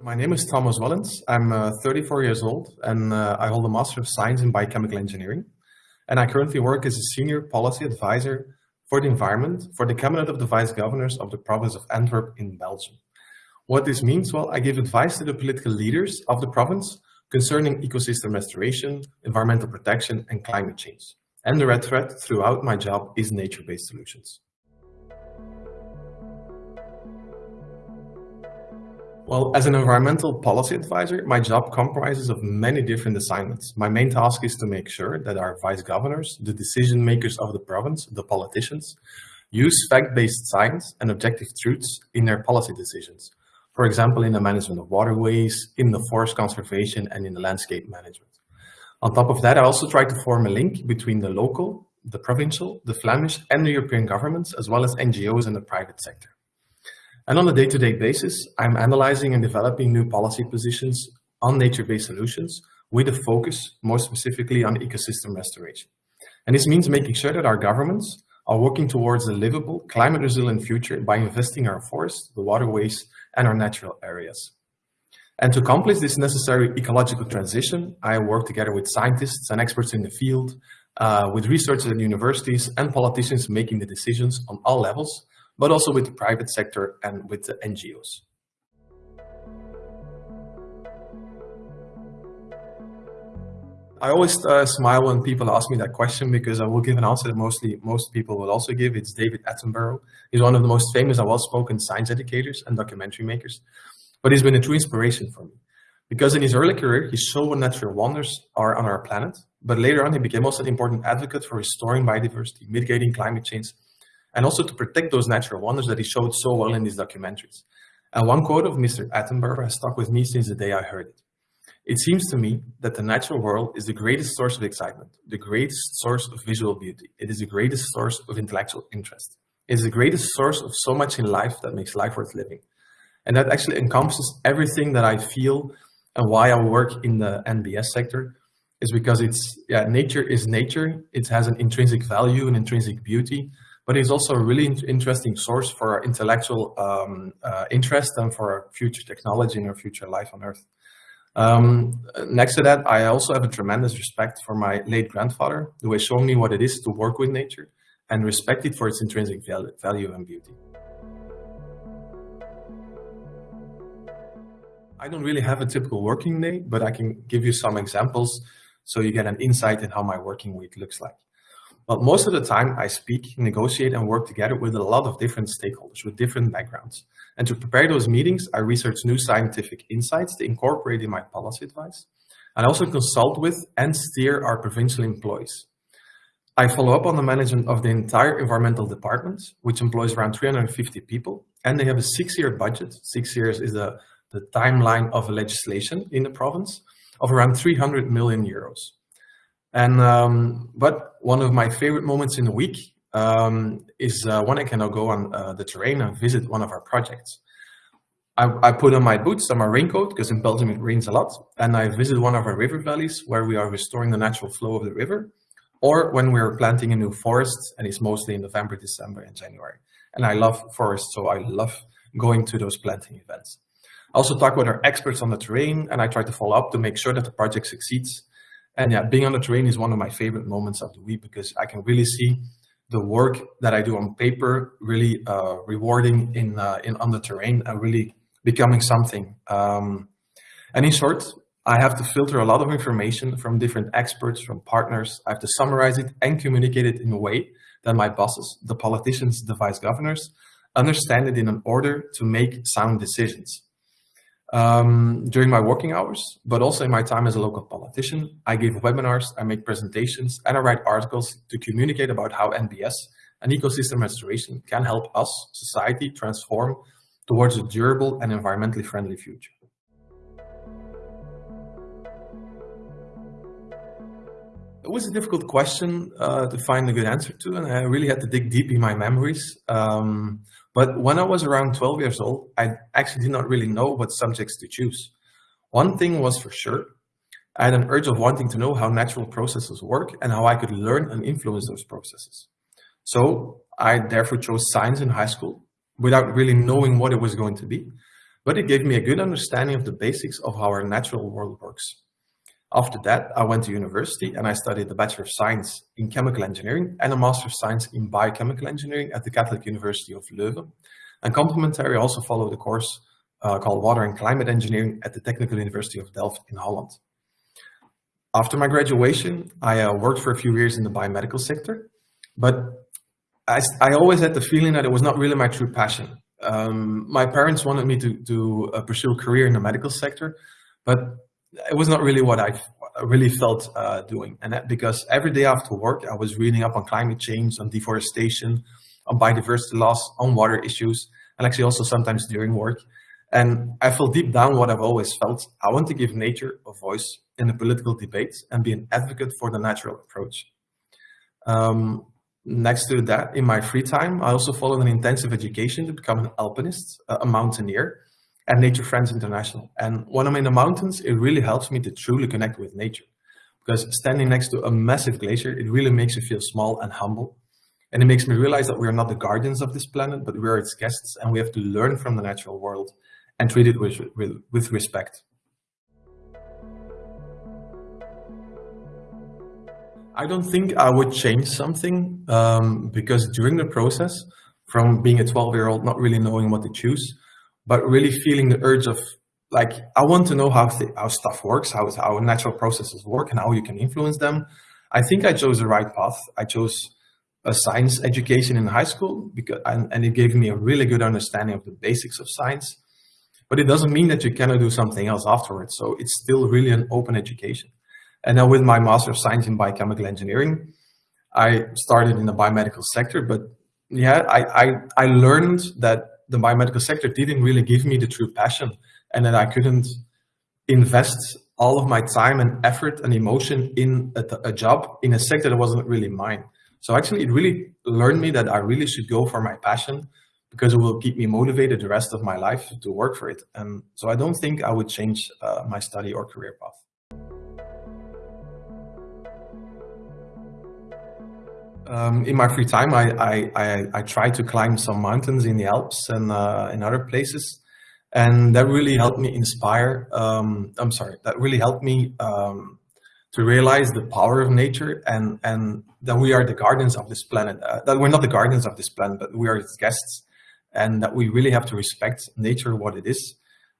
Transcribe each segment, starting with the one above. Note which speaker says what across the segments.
Speaker 1: My name is Thomas Wellens. I'm uh, 34 years old and uh, I hold a Master of Science in Biochemical Engineering. And I currently work as a Senior Policy Advisor for the Environment for the Cabinet of the Vice Governors of the province of Antwerp in Belgium. What this means, well, I give advice to the political leaders of the province concerning ecosystem restoration, environmental protection and climate change. And the red thread throughout my job is nature-based solutions. Well, as an environmental policy advisor, my job comprises of many different assignments. My main task is to make sure that our vice governors, the decision makers of the province, the politicians, use fact-based science and objective truths in their policy decisions. For example, in the management of waterways, in the forest conservation, and in the landscape management. On top of that, I also try to form a link between the local, the provincial, the Flemish, and the European governments, as well as NGOs and the private sector. And on a day-to-day -day basis, I'm analyzing and developing new policy positions on nature-based solutions with a focus more specifically on ecosystem restoration. And this means making sure that our governments are working towards a livable, climate-resilient future by investing our forests, the waterways, and our natural areas. And to accomplish this necessary ecological transition, I work together with scientists and experts in the field, uh, with researchers at universities and politicians making the decisions on all levels but also with the private sector and with the NGOs. I always uh, smile when people ask me that question because I will give an answer that mostly most people will also give. It's David Attenborough. He's one of the most famous and well-spoken science educators and documentary makers, but he's been a true inspiration for me. Because in his early career, he saw what natural wonders are on our planet, but later on he became also an important advocate for restoring biodiversity, mitigating climate change, and also to protect those natural wonders that he showed so well in these documentaries. And one quote of Mr. Attenborough has stuck with me since the day I heard it. It seems to me that the natural world is the greatest source of excitement, the greatest source of visual beauty. It is the greatest source of intellectual interest. It is the greatest source of so much in life that makes life worth living. And that actually encompasses everything that I feel and why I work in the NBS sector is because it's, yeah, nature is nature. It has an intrinsic value an intrinsic beauty but it's also a really interesting source for our intellectual um, uh, interest and for our future technology and our future life on Earth. Um, next to that, I also have a tremendous respect for my late grandfather, who has shown me what it is to work with nature and respect it for its intrinsic value and beauty. I don't really have a typical working day, but I can give you some examples so you get an insight in how my working week looks like. But most of the time I speak, negotiate and work together with a lot of different stakeholders with different backgrounds. And to prepare those meetings, I research new scientific insights to incorporate in my policy advice. And I also consult with and steer our provincial employees. I follow up on the management of the entire environmental department, which employs around 350 people. And they have a six-year budget. Six years is the, the timeline of legislation in the province of around 300 million euros. And um, but one of my favorite moments in the week um, is uh, when I can go on uh, the terrain and visit one of our projects. I, I put on my boots and my raincoat because in Belgium it rains a lot, and I visit one of our river valleys where we are restoring the natural flow of the river, or when we're planting a new forest, and it's mostly in November, December, and January. And I love forests, so I love going to those planting events. I also talk with our experts on the terrain, and I try to follow up to make sure that the project succeeds and yeah, being on the terrain is one of my favorite moments of the week because I can really see the work that I do on paper really uh, rewarding in, uh, in on the terrain and really becoming something. Um, and in short, I have to filter a lot of information from different experts, from partners. I have to summarize it and communicate it in a way that my bosses, the politicians, the vice governors, understand it in an order to make sound decisions um, during my working hours, but also in my time as a local politician. I give webinars, I make presentations, and I write articles to communicate about how NBS and ecosystem restoration can help us, society, transform towards a durable and environmentally friendly future. It was a difficult question uh, to find a good answer to, and I really had to dig deep in my memories. Um, but when I was around 12 years old, I actually did not really know what subjects to choose. One thing was for sure, I had an urge of wanting to know how natural processes work and how I could learn and influence those processes. So I therefore chose science in high school without really knowing what it was going to be. but it gave me a good understanding of the basics of how our natural world works. After that, I went to university and I studied the Bachelor of Science in Chemical Engineering and a Master of Science in Biochemical Engineering at the Catholic University of Leuven. And complementary, I also followed a course uh, called Water and Climate Engineering at the Technical University of Delft in Holland. After my graduation, I uh, worked for a few years in the biomedical sector, but I, I, always had the feeling that it was not really my true passion. Um, my parents wanted me to, to uh, pursue a career in the medical sector, but it was not really what I really felt uh, doing. And that because every day after work, I was reading up on climate change, on deforestation, on biodiversity loss, on water issues, and actually also sometimes during work. And I felt deep down what I've always felt. I want to give nature a voice in the political debate and be an advocate for the natural approach. Um, next to that, in my free time, I also followed an intensive education to become an alpinist, a mountaineer, at Nature Friends International. And when I'm in the mountains, it really helps me to truly connect with nature. Because standing next to a massive glacier, it really makes you feel small and humble. And it makes me realize that we are not the guardians of this planet, but we are its guests, and we have to learn from the natural world and treat it with, with, with respect. I don't think I would change something um, because during the process, from being a 12 year old, not really knowing what to choose, but really feeling the urge of like, I want to know how, how stuff works, how, how natural processes work and how you can influence them. I think I chose the right path. I chose a science education in high school because, and, and it gave me a really good understanding of the basics of science, but it doesn't mean that you cannot do something else afterwards. So it's still really an open education. And now with my Master of Science in Biochemical Engineering, I started in the biomedical sector, but yeah, I, I, I learned that the biomedical sector didn't really give me the true passion and that I couldn't invest all of my time and effort and emotion in a, a, job in a sector that wasn't really mine. So actually it really learned me that I really should go for my passion because it will keep me motivated the rest of my life to work for it. And so I don't think I would change uh, my study or career path. Um, in my free time, I, I, I, I, try to climb some mountains in the Alps and uh, in other places. And that really helped me inspire, um, I'm sorry, that really helped me um, to realize the power of nature and, and that we are the guardians of this planet. Uh, that we're not the guardians of this planet, but we are its guests. And that we really have to respect nature, what it is,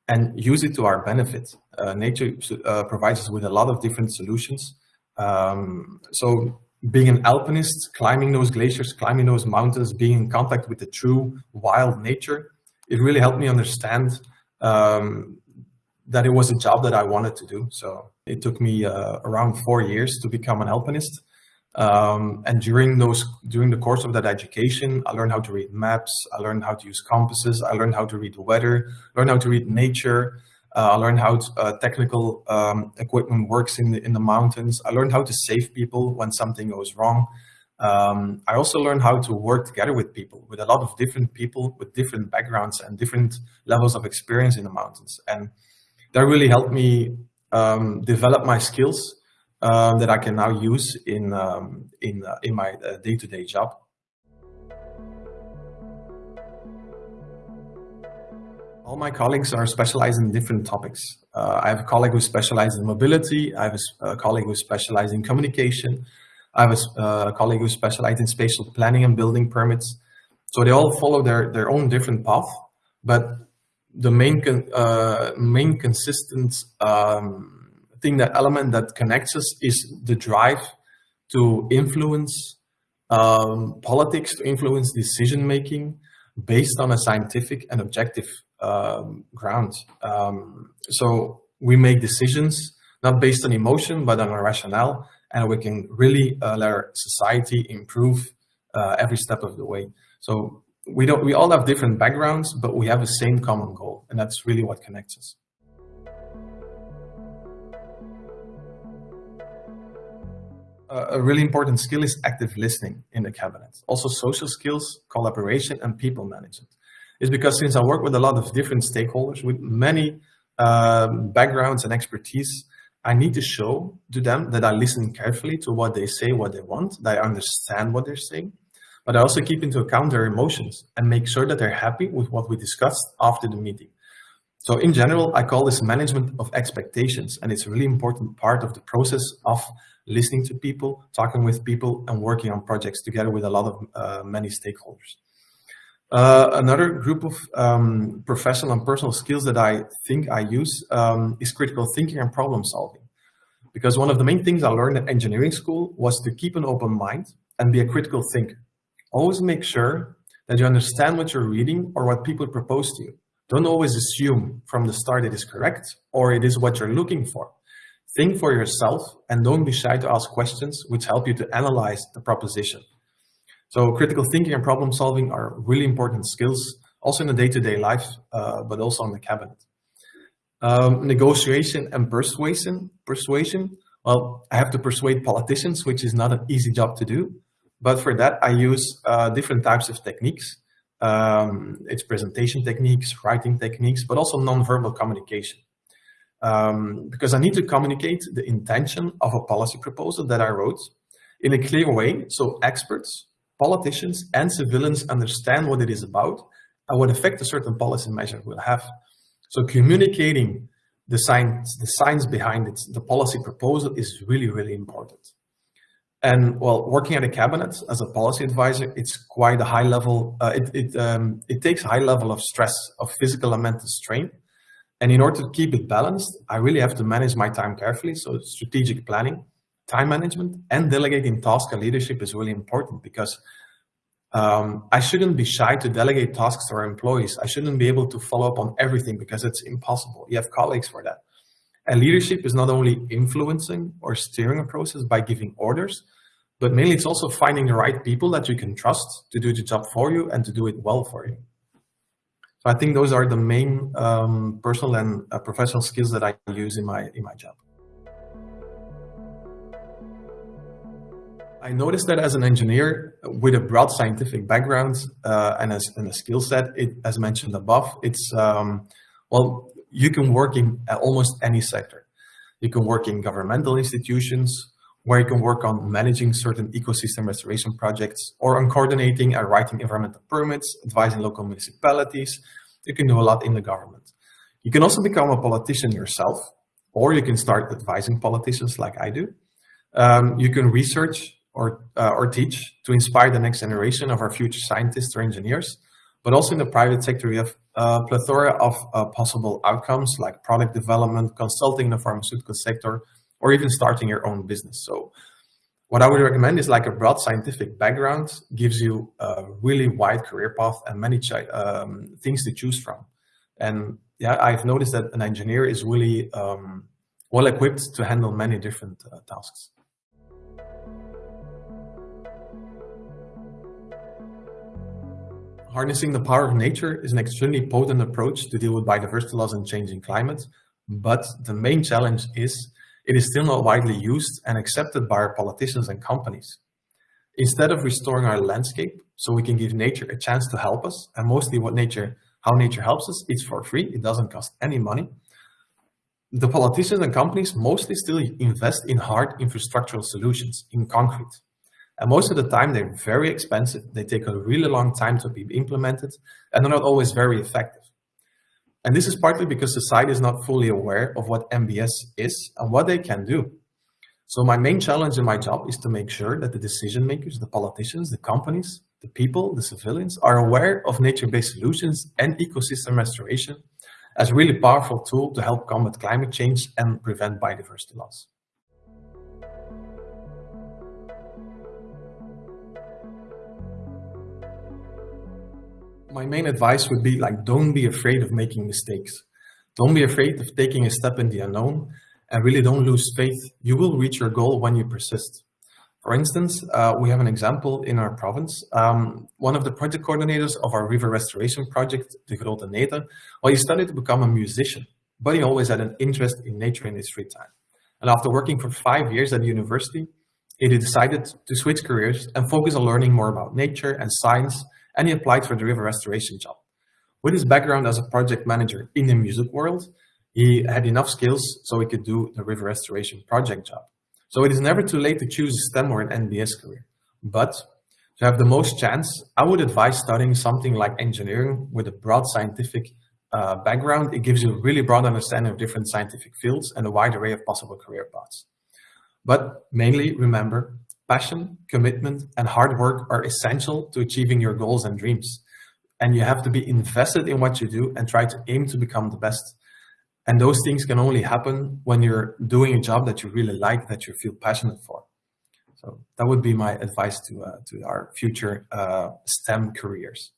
Speaker 1: and use it to our benefit. Uh, nature uh, provides us with a lot of different solutions. Um, so being an alpinist, climbing those glaciers, climbing those mountains, being in contact with the true wild nature, it really helped me understand um, that it was a job that I wanted to do. So it took me uh, around four years to become an alpinist. Um, and during those, during the course of that education, I learned how to read maps, I learned how to use compasses, I learned how to read the weather, learned how to read nature, I learned how uh, technical um, equipment works in the, in the mountains. I learned how to save people when something goes wrong. Um, I also learned how to work together with people, with a lot of different people with different backgrounds and different levels of experience in the mountains. And that really helped me um, develop my skills uh, that I can now use in, um, in, uh, in my uh, day-to-day -day job. All my colleagues are specialized in different topics. Uh, I have a colleague who specializes in mobility. I have a, a colleague who specializes in communication. I have a, colleague who specializes in spatial planning and building permits. So they all follow their, their own different path, but the main, con uh, main consistent um, thing, that element that connects us is the drive to influence um, politics, to influence decision making based on a scientific and objective um, ground. Um, so we make decisions not based on emotion, but on a rationale, and we can really uh, let our society improve uh, every step of the way. So we don't. We all have different backgrounds, but we have the same common goal, and that's really what connects us. A really important skill is active listening in the cabinet. Also social skills, collaboration, and people management is because since I work with a lot of different stakeholders with many um, backgrounds and expertise, I need to show to them that I listen carefully to what they say, what they want, that I understand what they're saying, but I also keep into account their emotions and make sure that they're happy with what we discussed after the meeting. So in general, I call this management of expectations, and it's a really important part of the process of listening to people, talking with people, and working on projects together with a lot of uh, many stakeholders. Uh, another group of um, professional and personal skills that I think I use um, is critical thinking and problem solving. Because one of the main things I learned at engineering school was to keep an open mind and be a critical thinker. Always make sure that you understand what you're reading or what people propose to you. Don't always assume from the start it is correct or it is what you're looking for. Think for yourself and don't be shy to ask questions which help you to analyze the proposition. So critical thinking and problem solving are really important skills, also in the day-to-day -day life, uh, but also on the cabinet. Um, negotiation and persuasion, persuasion. Well, I have to persuade politicians, which is not an easy job to do. But for that, I use uh, different types of techniques. Um, it's presentation techniques, writing techniques, but also non-verbal communication. Um, because I need to communicate the intention of a policy proposal that I wrote in a clear way so experts politicians and civilians understand what it is about and what effect a certain policy measure will have. So communicating the science, the science behind it, the policy proposal is really, really important. And well, working at a cabinet as a policy advisor, it's quite a high level, uh, it, it, um, it takes a high level of stress, of physical and mental strain. And in order to keep it balanced, I really have to manage my time carefully. So strategic planning, time management and delegating tasks and leadership is really important because um, I shouldn't be shy to delegate tasks to our employees. I shouldn't be able to follow up on everything because it's impossible. You have colleagues for that. And leadership is not only influencing or steering a process by giving orders, but mainly it's also finding the right people that you can trust to do the job for you and to do it well for you. So I think those are the main um, personal and uh, professional skills that I use in my in my job. I noticed that as an engineer with a broad scientific background uh, and, as, and a skill set, it, as mentioned above, it's, um, well, you can work in almost any sector. You can work in governmental institutions, where you can work on managing certain ecosystem restoration projects, or on coordinating and writing environmental permits, advising local municipalities. You can do a lot in the government. You can also become a politician yourself, or you can start advising politicians like I do. Um, you can research or, uh, or teach to inspire the next generation of our future scientists or engineers. But also in the private sector, we have a plethora of uh, possible outcomes like product development, consulting in the pharmaceutical sector, or even starting your own business. So what I would recommend is like a broad scientific background gives you a really wide career path and many um, things to choose from. And yeah, I've noticed that an engineer is really um, well equipped to handle many different uh, tasks. Harnessing the power of nature is an extremely potent approach to deal with biodiversity loss and changing climate, but the main challenge is it is still not widely used and accepted by our politicians and companies. Instead of restoring our landscape so we can give nature a chance to help us, and mostly what nature, how nature helps us, it's for free, it doesn't cost any money. The politicians and companies mostly still invest in hard infrastructural solutions, in concrete. And most of the time, they're very expensive. They take a really long time to be implemented, and they're not always very effective. And this is partly because society is not fully aware of what NBS is and what they can do. So my main challenge in my job is to make sure that the decision makers, the politicians, the companies, the people, the civilians are aware of nature-based solutions and ecosystem restoration as a really powerful tool to help combat climate change and prevent biodiversity loss. My main advice would be like, don't be afraid of making mistakes. Don't be afraid of taking a step in the unknown and really don't lose faith. You will reach your goal when you persist. For instance, uh, we have an example in our province. Um, one of the project coordinators of our river restoration project, the Grote Nete, well, he studied to become a musician, but he always had an interest in nature in his free time. And after working for five years at the university, he decided to switch careers and focus on learning more about nature and science and he applied for the river restoration job. With his background as a project manager in the music world, he had enough skills so he could do the river restoration project job. So it is never too late to choose a STEM or an NBS career. But to have the most chance, I would advise studying something like engineering with a broad scientific uh, background, it gives you a really broad understanding of different scientific fields and a wide array of possible career paths. But mainly remember, passion, commitment, and hard work are essential to achieving your goals and dreams. And you have to be invested in what you do and try to aim to become the best. And those things can only happen when you're doing a job that you really like, that you feel passionate for. So that would be my advice to, uh, to our future uh, STEM careers.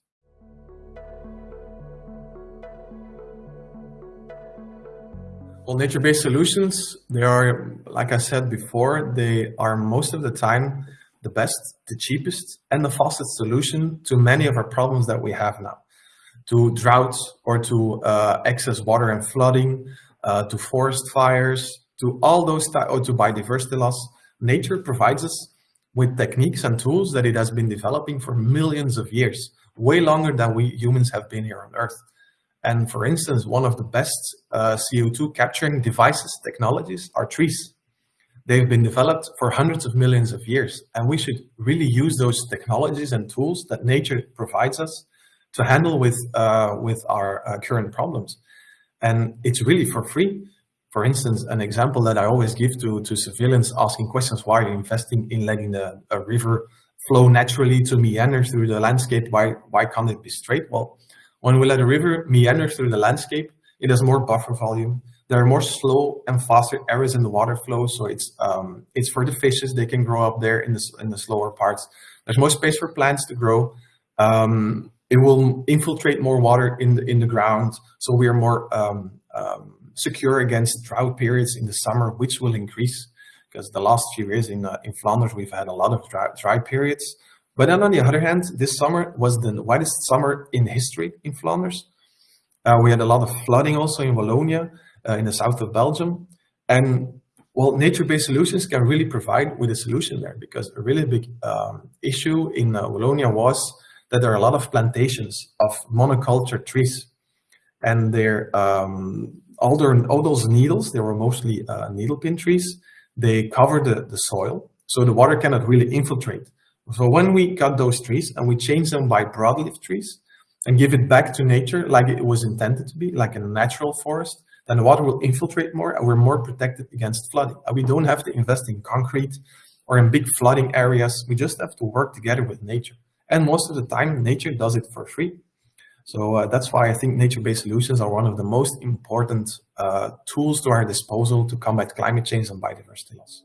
Speaker 1: Well, nature-based solutions, they are, like I said before, they are most of the time the best, the cheapest, and the fastest solution to many of our problems that we have now. To droughts or to uh, excess water and flooding, uh, to forest fires, to all those, or to biodiversity loss, nature provides us with techniques and tools that it has been developing for millions of years, way longer than we humans have been here on Earth. And for instance, one of the best uh, CO2 capturing devices, technologies are trees. They've been developed for hundreds of millions of years, and we should really use those technologies and tools that nature provides us to handle with, uh, with our uh, current problems. And it's really for free. For instance, an example that I always give to, to civilians asking questions, why are you investing in letting the, a river flow naturally to meander through the landscape? Why, why can't it be straight? Well, when we let a river meander through the landscape, it has more buffer volume. There are more slow and faster areas in the water flow, so it's um, it's for the fishes. They can grow up there in the in the slower parts. There's more space for plants to grow. Um, it will infiltrate more water in the in the ground, so we are more um, um secure against drought periods in the summer, which will increase because the last few years in uh, in Flanders we've had a lot of dry, dry periods. But then on the other hand, this summer was the wettest summer in history in Flanders. Uh, we had a lot of flooding also in Wallonia, uh, in the south of Belgium. And well, nature-based solutions can really provide with a solution there because a really big um, issue in uh, Wallonia was that there are a lot of plantations of monoculture trees. And they're, um, all, their, all those needles, they were mostly uh, needle pin trees, they cover the, the soil, so the water cannot really infiltrate. So when we cut those trees and we change them by broadleaf trees and give it back to nature like it was intended to be, like a natural forest, then the water will infiltrate more and we're more protected against flooding. And we don't have to invest in concrete or in big flooding areas. We just have to work together with nature. And most of the time, nature does it for free. So uh, that's why I think nature-based solutions are one of the most important uh, tools to our disposal to combat climate change and biodiversity loss.